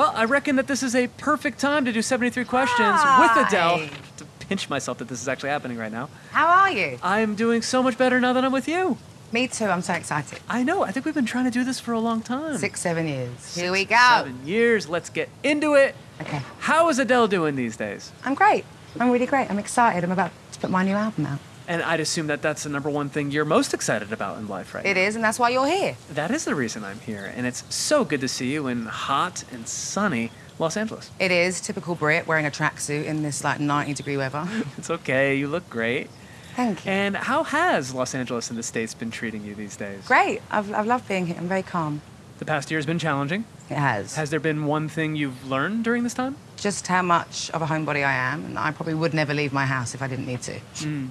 Well, I reckon that this is a perfect time to do 73 questions Hi. with Adele. To pinch myself that this is actually happening right now. How are you? I'm doing so much better now that I'm with you. Me too. I'm so excited. I know. I think we've been trying to do this for a long time. Six, seven years. Here we go. Seven years. Let's get into it. Okay. How is Adele doing these days? I'm great. I'm really great. I'm excited. I'm about to put my new album out. And I'd assume that that's the number one thing you're most excited about in life, right? It is, and that's why you're here. That is the reason I'm here, and it's so good to see you in hot and sunny Los Angeles. It is typical Brit wearing a tracksuit in this like 90 degree weather. It's okay. You look great. Thank you. And how has Los Angeles and the States been treating you these days? Great. I've, I've loved being here. I'm very calm. The past year has been challenging. It has. Has there been one thing you've learned during this time? Just how much of a homebody I am, and I probably would never leave my house if I didn't need to. Hmm.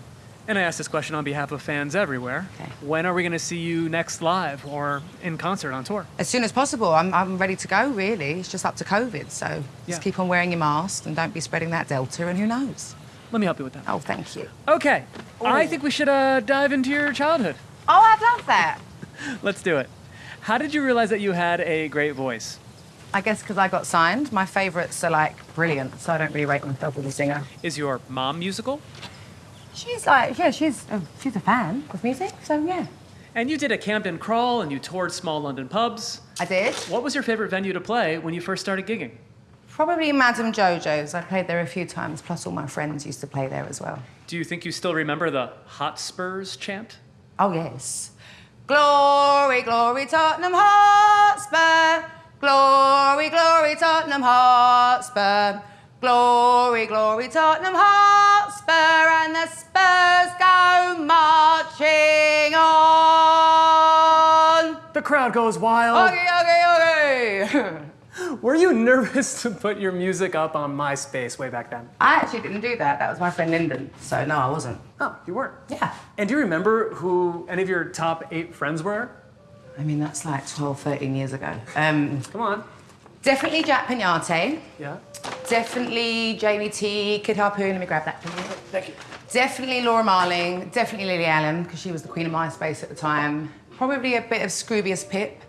And I ask this question on behalf of fans everywhere. Okay. When are we going to see you next live or in concert on tour? As soon as possible. I'm, I'm ready to go, really. It's just up to COVID. So Yeah. just keep on wearing your mask and don't be spreading that Delta, and who knows? Let me help you with that. Oh, thank you. Okay. I Oh. think we should uh, dive into your childhood. Oh, I'd love that. Let's do it. How did you realize that you had a great voice? I guess because I got signed. My favourites are like brilliant, so I don't really rate myself as a singer. Is your mom musical? She's like, yeah, she's a, she's a fan of music, so yeah. And you did a Camden crawl and you toured small London pubs. I did. What was your favorite venue to play when you first started gigging? Probably Madame Jojo's. I played there a few times, plus all my friends used to play there as well. Do you think you still remember the Hotspurs chant? Oh, yes. Glory, glory, Tottenham Hotspur. Glory, glory, Tottenham Hotspur. Glory, glory, Tottenham Hotspur. Crowd goes wild. Okay, okay, okay. Were you nervous to put your music up on MySpace way back then? I actually didn't do that. That was my friend Lyndon. So, no, I wasn't. Oh, you weren't. Yeah. And do you remember who any of your top eight friends were? I mean, that's like 12, 13 years ago. Um, Come on. definitely Jack Peñate. Yeah. Definitely Jamie T, Kid Harpoon. Let me grab that from you. Thank you. Definitely Laura Marling. Definitely Lily Allen, because she was the queen of MySpace at the time. Probably a bit of Scroobius Pip.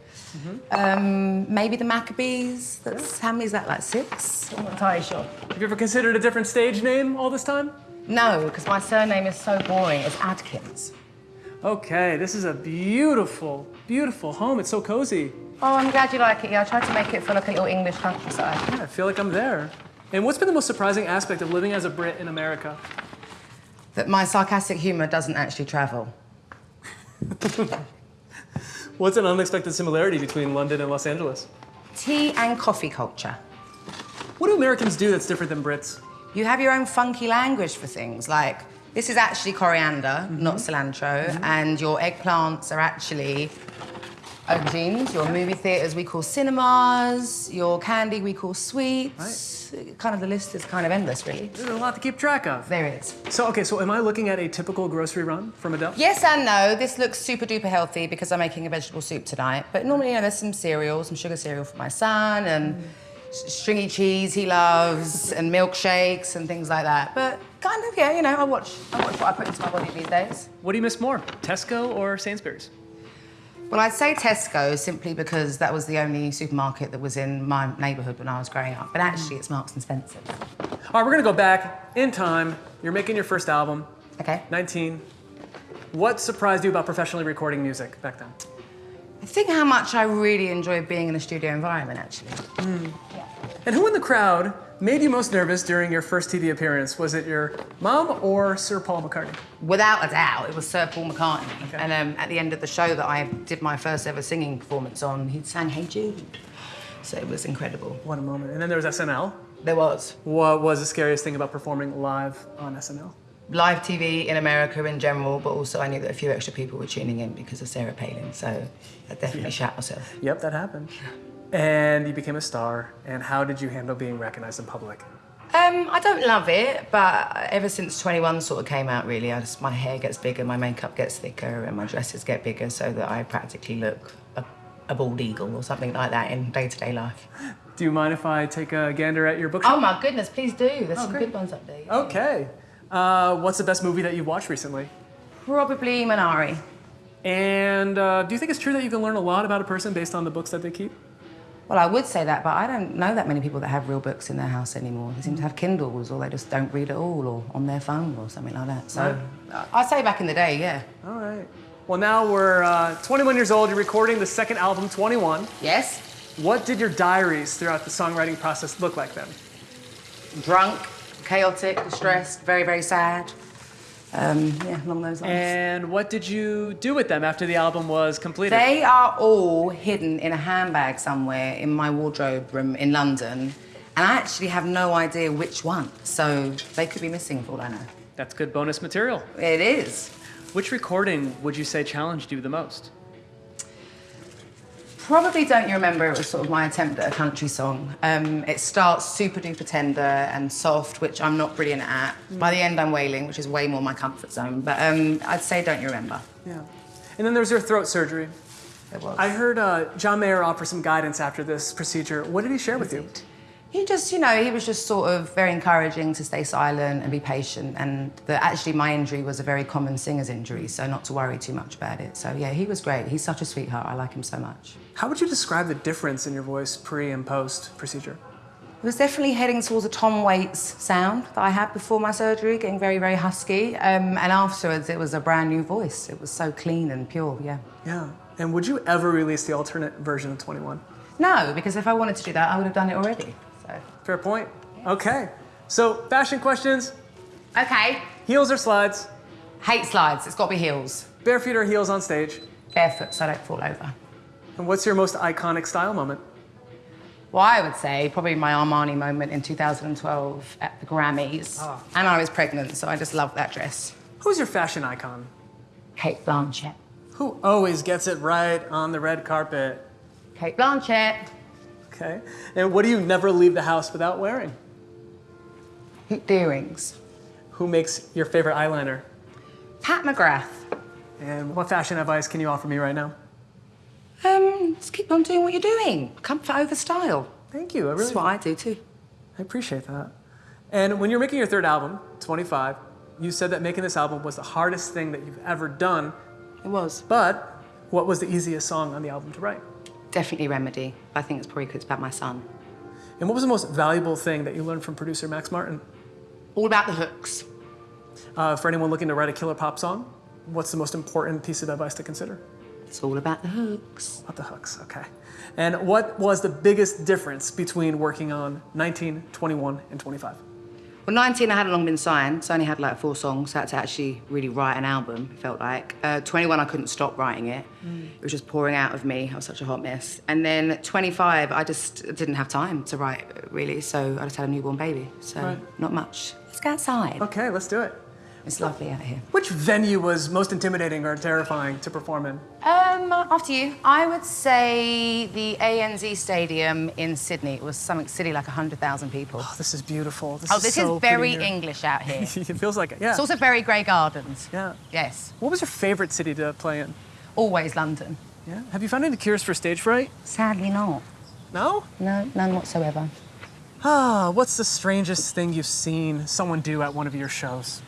Um, maybe the Maccabees. That's how many is that? Like six? I'm not entirely sure. Have you ever considered a different stage name all this time? No, because my surname is so boring. It's Adkins. Okay, this is a beautiful, beautiful home. It's so cozy. Oh, I'm glad you like it. Yeah, I tried to make it feel like a little English countryside. Yeah, I feel like I'm there. And what's been the most surprising aspect of living as a Brit in America? That my sarcastic humour doesn't actually travel. What's an unexpected similarity between London and Los Angeles? Tea and coffee culture. What do Americans do that's different than Brits? You have your own funky language for things. Like, this is actually coriander, not mm-hmm. cilantro, mm-hmm. and your eggplants are actually aubergines. Your movie theatres we call cinemas. Your candy we call sweets. Kind of the list is kind of endless, really. There's a lot to keep track of. There it is. So, okay, so am I looking at a typical grocery run from Adele? Yes and no. This looks super duper healthy because I'm making a vegetable soup tonight. But normally, you know, there's some cereal, some sugar cereal for my son, and mm. s- stringy cheese he loves, and milkshakes and things like that. But kind of, yeah, you know, I watch, I watch what I put into my body these days. What do you miss more, Tesco or Sainsbury's? Well, I'd say Tesco simply because that was the only supermarket that was in my neighbourhood when I was growing up. But actually, it's Marks and Spencer. All right, we're gonna go back in time. You're making your first album, Okay. 19. What surprised you about professionally recording music back then? I think how much I really enjoy being in a studio environment, actually. Hmm. And who in the crowd made you most nervous during your first TV appearance? Was it your mom or Sir Paul McCartney? Without a doubt, it was Sir Paul McCartney. And um, at the end of the show that I did my first ever singing performance on, he sang Hey Jude. So it was incredible. What a moment. And then there was SNL. There was. What was the scariest thing about performing live on SNL? Live TV in America in general, but also I knew that a few extra people were tuning in because of Sarah Palin. So I definitely shat myself. Yep, that happened. And you became a star. And how did you handle being recognized in public? Um, I don't love it, but ever since 21 sort of came out, really, I just, my hair gets bigger, my makeup gets thicker, and my dresses get bigger so that I practically look a, a bald eagle or something like that in day-to-day life. Do you mind if I take a gander at your bookshelf? Oh my goodness, please do. There's some great. good ones up there. Okay. Uh, what's the best movie that you've watched recently? Probably Minari. And uh, do you think it's true that you can learn a lot about a person based on the books that they keep? Well, I would say that, but I don't know that many people that have real books in their house anymore. They seem to have Kindles, or they just don't read at all, or on their phone, or something like that. So Right. I'd say back in the day, yeah. All right. Well, now we're uh, 21 years old. You're recording the second album, 21. Yes, What did your diaries throughout the songwriting process look like then? drunk, chaotic, distressed, very, very sad. Um, yeah, along those lines. And what did you do with them after the album was completed? They are all hidden in a handbag somewhere in my wardrobe room in London. And I actually have no idea which one. So they could be missing for all I know. That's good bonus material. It is. Which recording would you say challenged you the most? Probably don't you remember it was sort of my attempt at a country song. Um, it starts super duper tender and soft, which I'm not brilliant at. By the end, I'm wailing, which is way more my comfort zone. But um, I'd say don't you remember. Yeah. And then there's your throat surgery. It was. I heard uh, John Mayer offer some guidance after this procedure. What did he share with you? He just, you know, he was just sort of very encouraging to stay silent and be patient. And that actually my injury was a very common singer's injury, so not to worry too much about it. So yeah, he was great. He's such a sweetheart. I like him so much. How would you describe the difference in your voice pre and post procedure? It was definitely heading towards a Tom Waits sound that I had before my surgery, getting very, very husky. Um, and afterwards, it was a brand new voice. It was so clean and pure, yeah. Yeah. And would you ever release the alternate version of 21? No, because if I wanted to do that, I would have done it already. Fair point. Okay. So, fashion questions Okay. heels or slides? Hate slides. It's got to be heels. Bare feet or heels on stage? Barefoot so I don't fall over. And what's your most iconic style moment? Well, I would say probably my Armani moment in 2012 at the Grammys. Ah. And I was pregnant, so I just loved that dress. Who's your fashion icon? Cate Blanchett. Who always gets it right on the red carpet? Cate Blanchett. Okay. And what do you never leave the house without wearing? Earrings. Who makes your favorite eyeliner? Pat McGrath. And what fashion advice can you offer me right now? Um, just keep on doing what you're doing. Comfort over style. Thank you. I really That's what I do too. I appreciate that. And when you're making your third album, 25, you said that making this album was the hardest thing that you've ever done. It was. But what was the easiest song on the album to write? Definitely Remedy. I think it's probably because it's about my son. And what was the most valuable thing that you learned from producer Max Martin? All about the hooks. Uh, for anyone looking to write a killer pop song, what's the most important piece of advice to consider? It's all about the hooks. About the hooks, okay. And what was the biggest difference between working on 19, 21, and 25? Well, 19, I hadn't long been signed, so I only had like four songs. So I had to actually really write an album, it felt like. Uh, 21, I couldn't stop writing it. It was just pouring out of me. I was such a hot mess. And then 25, I just didn't have time to write, really. So I just had a newborn baby. So Right. not much. Let's go outside. Okay, let's do it. It's lovely out here. Which venue was most intimidating or terrifying to perform in? Um, after you, I would say the ANZ Stadium in Sydney. It was something silly like 100,000 people. Oh, this is beautiful. This Oh, is this so is very. English out here. it feels like it, yeah. It's also very Grey Gardens. yeah. Yes. What was your favorite city to play in? Always London. Yeah. Have you found any cures for stage fright? Sadly not. No? No, none whatsoever. Ah, what's the strangest thing you've seen someone do at one of your shows?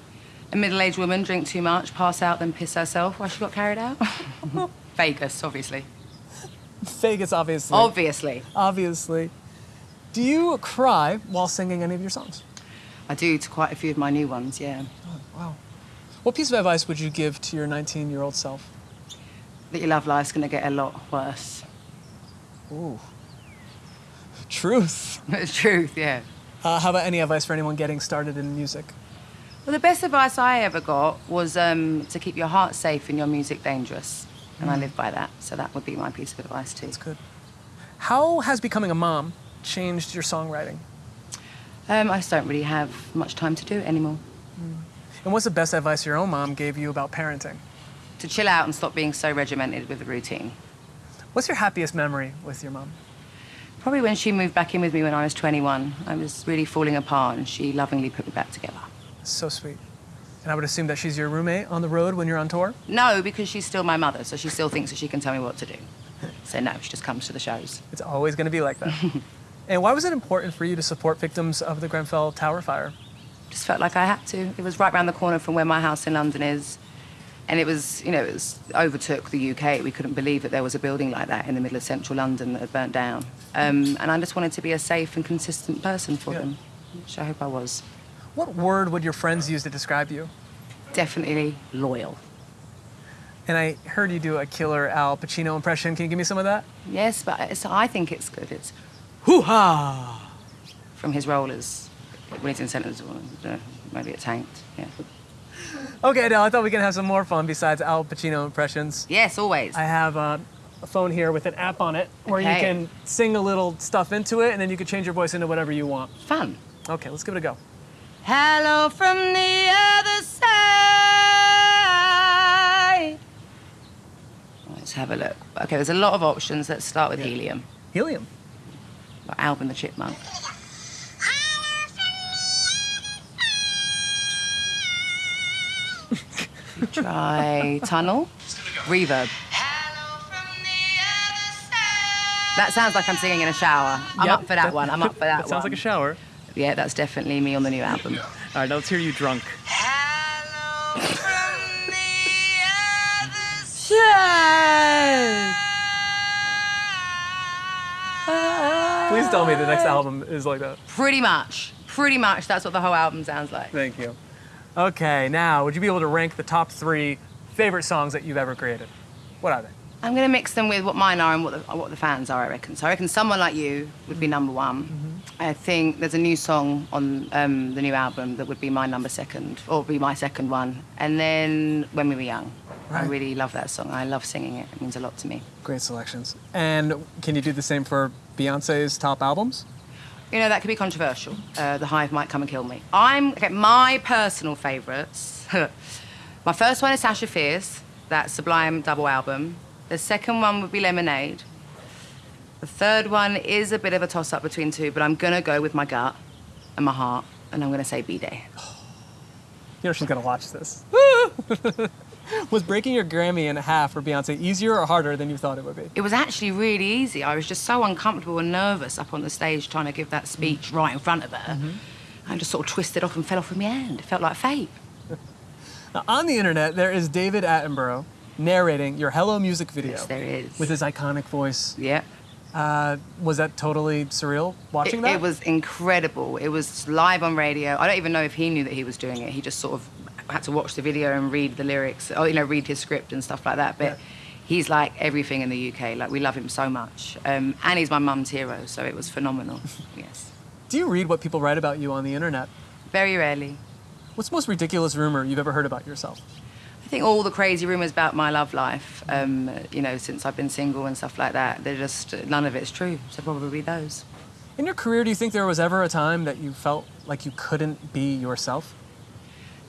A middle-aged woman drink too much, pass out, then piss herself while she got carried out. Vegas, obviously. Vegas, obviously. Obviously. Obviously. Do you cry while singing any of your songs? I do to quite a few of my new ones, yeah. Wow. What piece of advice would you give to your 19 year old self? That your love life's gonna get a lot worse. Ooh. Truth. Truth, yeah. Uh, how about any advice for anyone getting started in music? Well, the best advice I ever got was um, to keep your heart safe and your music dangerous. And I live by that, so that would be my piece of advice too. That's good. How has becoming a mom changed your songwriting? Um, I just don't really have much time to do it anymore. And what's the best advice your own mom gave you about parenting? To chill out and stop being so regimented with the routine. What's your happiest memory with your mom? Probably when she moved back in with me when I was 21, I was really falling apart and she lovingly put me back together. So sweet. And I would assume that she's your roommate on the road when you're on tour? No, because she's still my mother, so she still thinks that she can tell me what to do. So no, she just comes to the shows. It's always going to be like that. and why was it important for you to support victims of the Grenfell Tower fire? Just felt like I had to. It was right round the corner from where my house in London is. And it was, you know, it was overtook the UK. We couldn't believe that there was a building like that in the middle of central London that had burnt down. Um, and I just wanted to be a safe and consistent person for Yeah. them, which I hope I was. What word would your friends use to describe you? Definitely loyal. And I heard you do a killer Al Pacino impression. Can you give me some of that? Yes, but it's, I think it's good. It's Hoo ha! from his role as Wellington Centre's uh, maybe it tanked. Yeah. Okay, Adele, I thought we could have some more fun besides Al Pacino impressions. Yes, always. I have uh, a phone here with an app on it where you can sing a little stuff into it and then you can change your voice into whatever you want. Fun. Okay, let's give it a go. Hello from the other side. Let's have a look. Okay, there's a lot of options. Let's start with helium. Helium. By Alvin the Chipmunk. Try tunnel. Reverb. That sounds like I'm singing in a shower. I'm Yep. up for that one. I'm up for that, That sounds like a shower. Yeah, that's definitely me on the new album. All right, now let's hear you drunk. Please tell me the next album is like that. Pretty much. Pretty much. That's what the whole album sounds like. Thank you. Okay, now, would you be able to rank the top three favorite songs that you've ever created? What are they? I'm going to mix them with what mine are and what the, what the fans are, I reckon. So I reckon Someone Like You would be number one. I think there's a new song on um, the new album that would be my number second, or be my second one. And then When We Were Young. I really love that song. I love singing it. It means a lot to me. Great selections. And can you do the same for Beyonce's top albums? You know, that could be controversial. Uh, the Hive might come and kill me. I'm, okay, my personal favourites. my first one is Sasha Fierce, that Sublime double album. The second one would be Lemonade. The third one is a bit of a toss up between two, but I'm gonna go with my gut and my heart, and I'm gonna say B'Day. You know she's gonna watch this. Was breaking your Grammy in half for Beyonce easier or harder than you thought it would be? It was actually really easy. I was just so uncomfortable and nervous up on the stage trying to give that speech mm-hmm. right in front of her. Mm-hmm. I just sort of twisted off and fell off with my hand. It felt like fate. Now, on the internet, there is David Attenborough narrating your Hello music video. Yes, there is. With his iconic voice. Yeah. Uh, was that totally surreal watching It, that? it was incredible. It was live on radio. I don't even know if he knew that he was doing it. He just sort of had to watch the video and read the lyrics, or you know, read his script and stuff like that. But Yeah. he's like everything in the UK. Like we love him so much, um, and he's my mum's hero. So it was phenomenal. yes, Do you read what people write about you on the internet? very rarely. What's the most ridiculous rumor you've ever heard about yourself? I think all the crazy rumours about my love life, um, you know, since I've been single and stuff like that, they're just none of it's true. So probably those. In your career, do you think there was ever a time that you felt like you couldn't be yourself?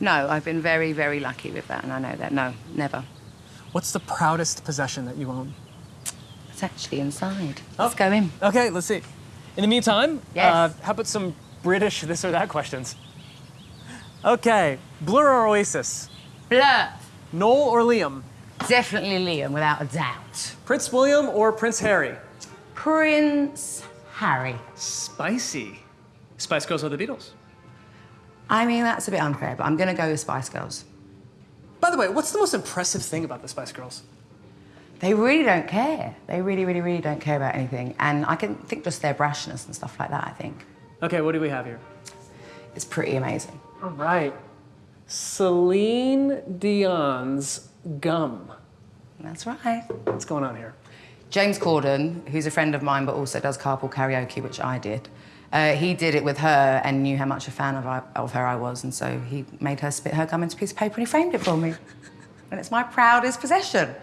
No, I've been very, very lucky with that, and I know that. No, never. What's the proudest possession that you own? It's actually inside. Oh. Let's go in. Okay, let's see. In the meantime, Yes. uh, how about some British this or that questions? Okay, Blur or Oasis? Blur. Noel or Liam? Definitely Liam, without a doubt. Prince William or Prince Harry? Prince Harry. Spicy. Spice Girls or the Beatles? I mean, that's a bit unfair, but I'm going to go with Spice Girls. By the way, what's the most impressive thing about the Spice Girls? They really don't care. They really, really, really don't care about anything. And I can think just their brashness and stuff like that, I think. Okay, what do we have here? It's pretty amazing. All right. Celine Dion's Gum. That's right. What's going on here? James Corden, who's a friend of mine but also does carpool karaoke, which I did, uh, he did it with her and knew how much a fan of, I, of her I was, and so he made her spit her gum into a piece of paper and he framed it for me. And it's my proudest possession.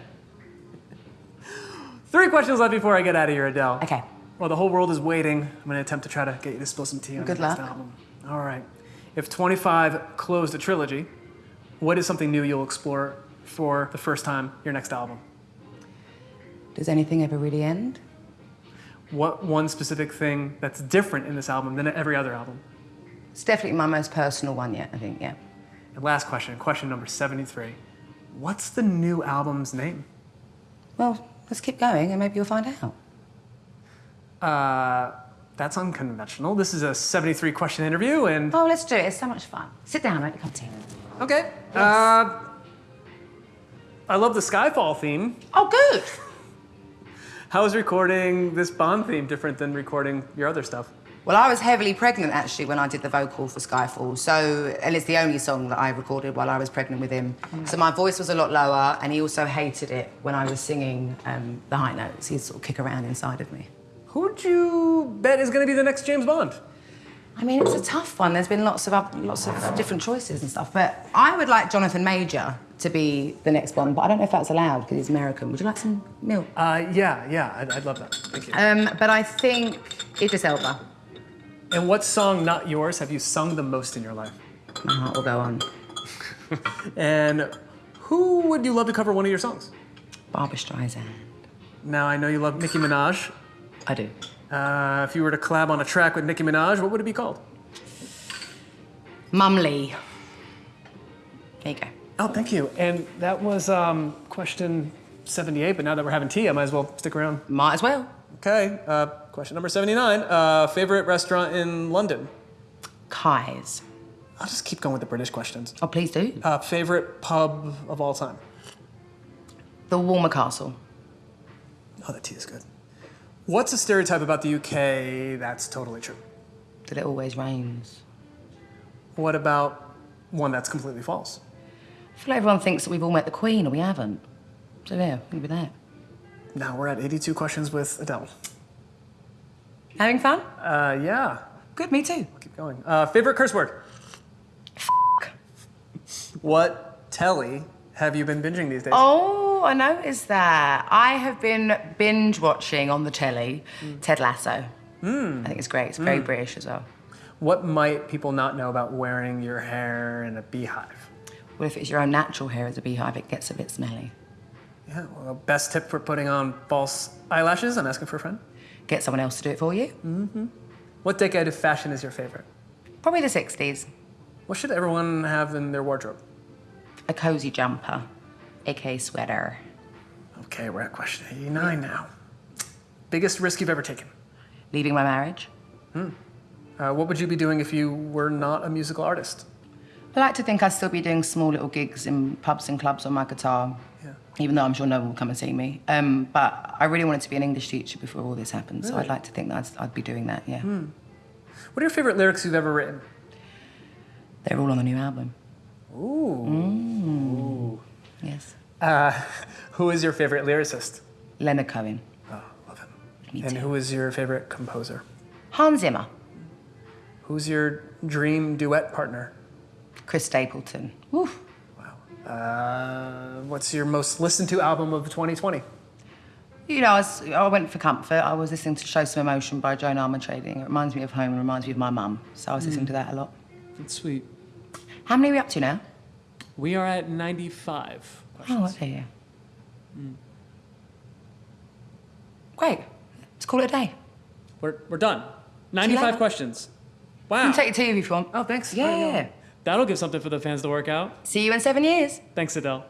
Three questions left before I get out of here, Adele. Okay. Well, the whole world is waiting. I'm going to attempt to try to get you to spill some tea on Good luck. album. All right. If 25 closed a trilogy, what is something new you'll explore for the first time your next album? Does anything ever really end? What one specific thing that's different in this album than every other album? It's definitely my most personal one yet, I think, yeah. And last question, question number 73. What's the new album's name? Well, let's keep going and maybe you'll find out. Uh, that's unconventional. This is a 73 question interview, and Oh, let's do it. It's so much fun. Sit down, make a cup of tea. okay. Uh, I love the Skyfall theme. Oh, good. How is recording this Bond theme different than recording your other stuff? Well, I was heavily pregnant actually when I did the vocal for Skyfall. So, and it's the only song that I recorded while I was pregnant with him. So my voice was a lot lower, and he also hated it when I was singing um, the high notes. He'd sort of kick around inside of me. Who'd you bet is going to be the next James Bond? I mean, it's a tough one. There's been lots of oth- lots of different choices and stuff, but I would like Jonathan Major to be the next Bond, but I don't know if that's allowed because he's American. Would you like some milk? Uh, yeah, yeah, I'd, I'd love that. Thank you. Um, but I think Idris Elba. and what song, not yours, have you sung the most in your life? My heart will go on. And who would you love to cover one of your songs? Barbra Streisand. Now, I know you love Nicki Minaj. I do. Uh, if you were to collab on a track with Nicki Minaj, what would it be called? Mum Lee. There you go. Oh, thank you. And that was um, question 78, but now that we're having tea, I might as well stick around. Might as well. Okay, uh, question number 79. Uh, favorite restaurant in London? Kai's. I'll just keep going with the British questions. Oh, please do. Uh, favorite pub of all time? The Walmer Castle. Oh, that tea is good. What's a stereotype about the UK that's totally true? That it always rains. What about one that's completely false? I feel like everyone thinks that we've all met the Queen, and we haven't. So yeah, maybe that. Now we're at 82 questions with Adele. Having fun? Uh, yeah, Good, me too. keep going. Uh, favorite curse word? What telly have you been binging these days? Oh, I noticed that. I have been binge watching on the telly Ted Lasso. Hmm. I think it's great. It's very hmm. British as well. What might people not know about wearing your hair in a beehive? Well, if it's your own natural hair as a beehive, it gets a bit smelly. Yeah, well, best tip for putting on false eyelashes? I'm asking for a friend. Get someone else to do it for you. Mm-hmm. What decade of fashion is your favorite? Probably the 60s. What should everyone have in their wardrobe? A cozy jumper, aka sweater. Okay, we're at question 89 now. Biggest risk you've ever taken? Leaving my marriage. Uh, what would you be doing if you were not a musical artist? I like to think I'd still be doing small little gigs in pubs and clubs on my guitar, Yeah. even though I'm sure no one will come and see me. Um, but I really wanted to be an English teacher before all this happened, so I'd like to think that I'd, I'd be doing that, yeah. Hmm. What are your favorite lyrics you've ever written? They're all on the new album. Ooh. Yes. Uh, who is your favorite lyricist? Leonard Cohen. Oh, love him. Me and too. who is your favorite composer? Hans Zimmer. Who's your dream duet partner? Chris Stapleton. Woo. Wow. Uh, what's your most listened to album of 2020? You know, I, was, I went for comfort. I was listening to Show Some Emotion by Joan Armatrading. It reminds me of home and reminds me of my mum. So I was listening to that a lot. That's sweet. How many are we up to now? We are at 95 questions. Oh, okay, yeah. Great. Let's call it a day. We're, we're done. 95 later. questions. You Wow. can take your TV if you want. Oh, thanks. Yeah. That'll give something for the fans to work out. See you in seven years. Thanks, Adele.